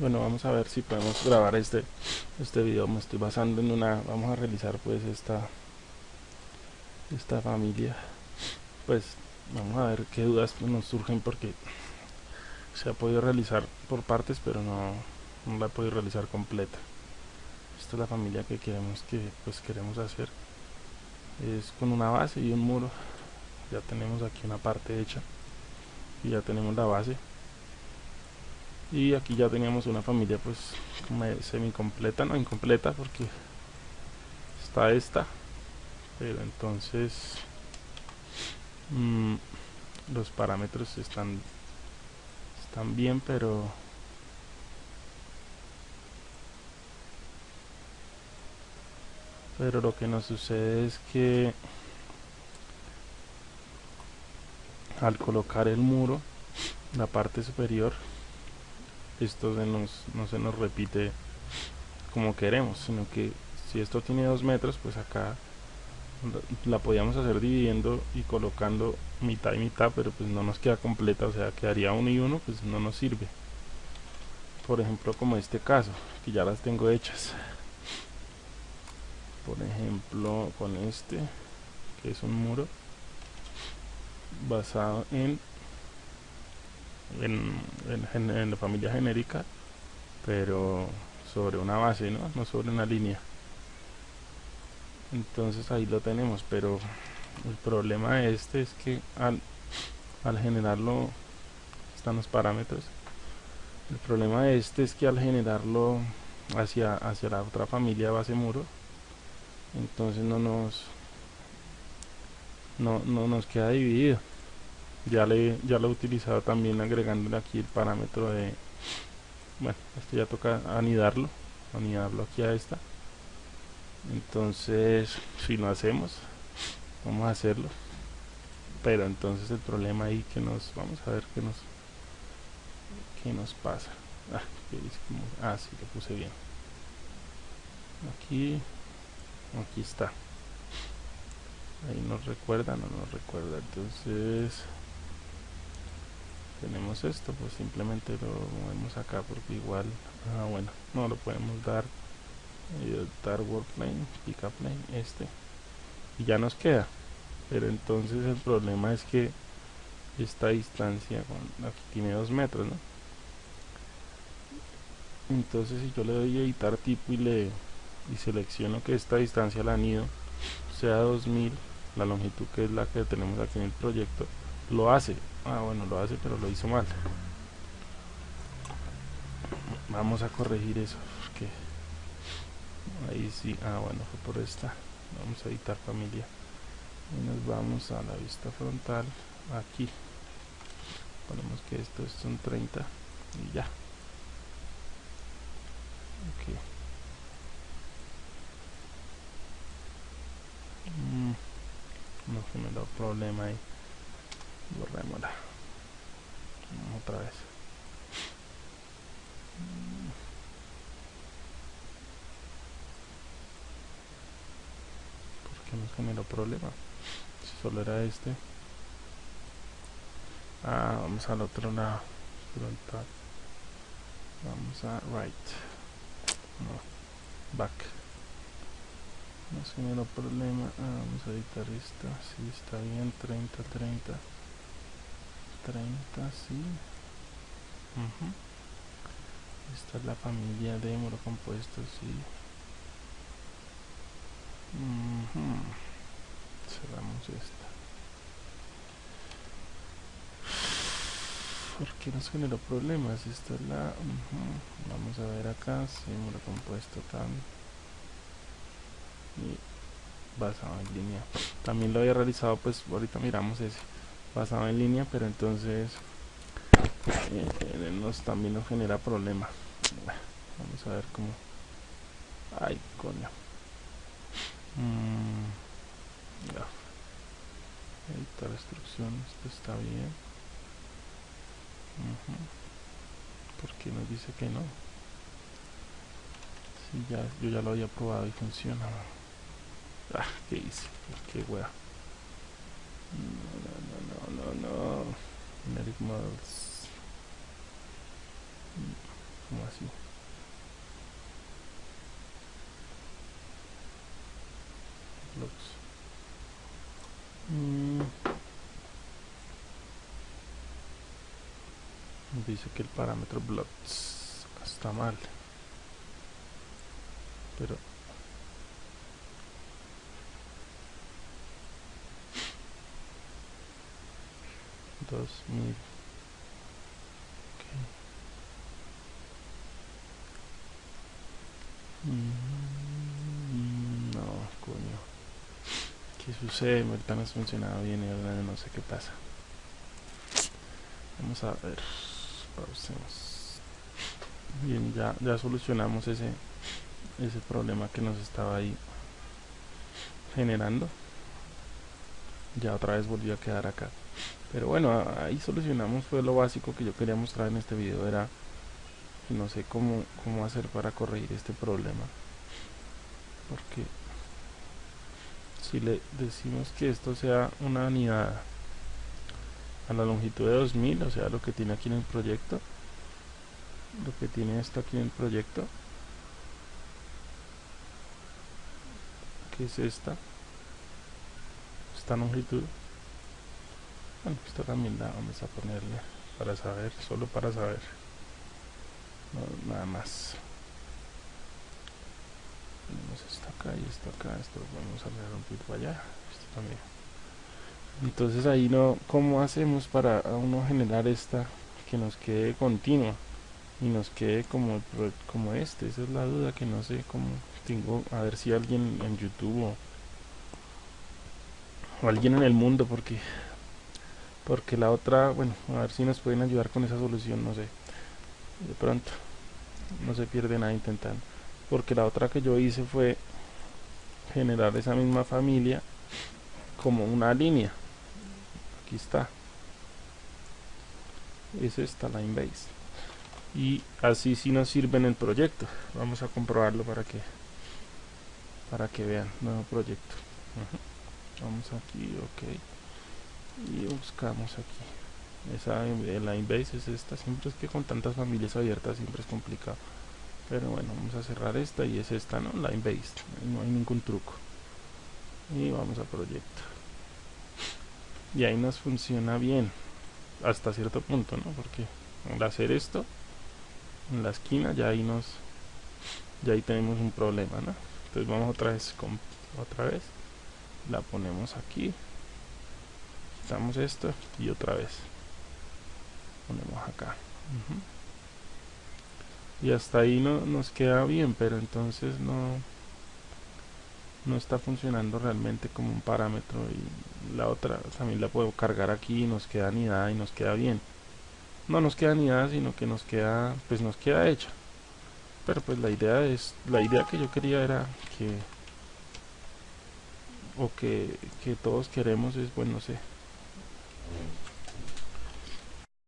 bueno vamos a ver si podemos grabar este este video. Me estoy basando en una vamos a realizar pues esta esta familia. Pues vamos a ver qué dudas nos surgen porque se ha podido realizar por partes pero no, no la he podido realizar completa. Esta es la familia que queremos que pues queremos hacer. Es con una base y un muro. Ya tenemos aquí una parte hecha y ya tenemos la base y aquí ya teníamos una familia pues semi completa no incompleta porque está esta. Pero entonces mmm, los parámetros están están bien pero pero lo que nos sucede es que al colocar el muro la parte superior esto se nos, no se nos repite como queremos sino que si esto tiene dos metros pues acá la podíamos hacer dividiendo y colocando mitad y mitad pero pues no nos queda completa o sea quedaría uno y uno pues no nos sirve. Por ejemplo como este caso que ya las tengo hechas. Por ejemplo con este que es un muro basado en en, la familia genérica pero sobre una base ¿no? no sobre una línea. Entonces ahí lo tenemos pero el problema de este es que al, al generarlo están los parámetros. El problema de este es que al generarlo hacia, hacia la otra familia base muro. Entonces no nos no, no nos queda dividido ya le ya lo he utilizado también agregándole aquí el parámetro de bueno esto ya toca anidarlo anidarlo aquí a esta. Entonces si lo hacemos vamos a hacerlo. Pero entonces el problema ahí que nos vamos a ver qué nos qué nos pasa. Ah, ah sí lo puse bien. Aquí aquí está. Ahí nos recuerda no nos recuerda. Entonces tenemos esto pues simplemente lo movemos acá porque igual ah bueno no lo podemos dar eh, dar work plane pick up plane este y ya nos queda pero entonces el problema es que esta distancia aquí tiene dos metros ¿no? entonces si yo le doy editar tipo y le y selecciono que esta distancia al anillo sea 2000 la longitud que es la que tenemos aquí en el proyecto lo hace ah bueno lo hace pero lo hizo mal. Vamos a corregir eso porque ahí sí ah bueno fue por esta. Vamos a editar familia. Y nos vamos a la vista frontal aquí. Ponemos que esto son 30 y ya. Ok. Mm, no generó problema ahí borrémosla otra vez. ¿por qué nos generó problema? si solo era este. Ah, vamos al otro lado. Vamos a right. No, back. No generó problema ah, vamos a editar esta si está bien. 30 30 30 sí. Esta es la familia de muro compuesto sí. Cerramos esta. ¿por qué nos generó problemas? esta es la vamos a ver acá sí, muro compuesto tan. Y basado en línea. También lo había realizado pues ahorita miramos ese basado en línea pero entonces eh, nos, también nos genera problema. Vamos a ver cómo. Ay coño. Mm, editar instrucciones esto está bien. Porque nos dice que no si ya, yo ya lo había probado y funciona. Ah, ¿qué hice? qué wea no, no. Generic models. como así blocks mm. dice que el parámetro blocks está mal pero dos mil okay. mm, no coño. Qué sucede ahorita no ha funcionado bien y ahora no sé qué pasa. Vamos a ver pausemos. Bien ya ya solucionamos ese ese problema que nos estaba ahí generando. Ya otra vez volvió a quedar acá pero bueno ahí solucionamos fue lo básico que yo quería mostrar en este video era que no sé cómo, cómo hacer para corregir este problema. Porque si le decimos que esto sea una unidad a la longitud de 2000 o sea lo que tiene aquí en el proyecto lo que tiene esto aquí en el proyecto que es esta esta longitud bueno esta también la vamos a ponerle para saber solo para saber. Nada más. Tenemos esto acá y esto acá esto vamos a leer un poquito allá esto también. Entonces ahí no cómo hacemos para uno generar esta que nos quede continua y nos quede como como este esa es la duda que no sé cómo tengo a ver si alguien en youtube o, o alguien en el mundo porque porque la otra bueno a ver si nos pueden ayudar con esa solución no sé. De pronto no se pierde nada intentando. Porque la otra que yo hice fue generar esa misma familia como una línea. Aquí está. Es esta line base y así sí nos sirve en el proyecto. Vamos a comprobarlo para que para que vean. Nuevo proyecto. Vamos aquí ok y buscamos aquí. Esa line base es esta. Siempre es que con tantas familias abiertas siempre es complicado. Pero bueno vamos a cerrar esta y es esta no line based no hay ningún truco. Y vamos a proyecto y ahí nos funciona bien. Hasta cierto punto no porque al hacer esto en la esquina ya ahí nos ya ahí tenemos un problema ¿no? entonces vamos otra vez con otra vez. La ponemos aquí quitamos esto y otra vez ponemos acá. Y hasta ahí no nos queda bien pero entonces no no está funcionando realmente como un parámetro y la otra también la puedo cargar aquí y nos queda anidada y nos queda bien. No nos queda anidada sino que nos queda pues nos queda hecha. Pero pues la idea es la idea que yo quería era que o que, que todos queremos es bueno no sé Mm-hmm.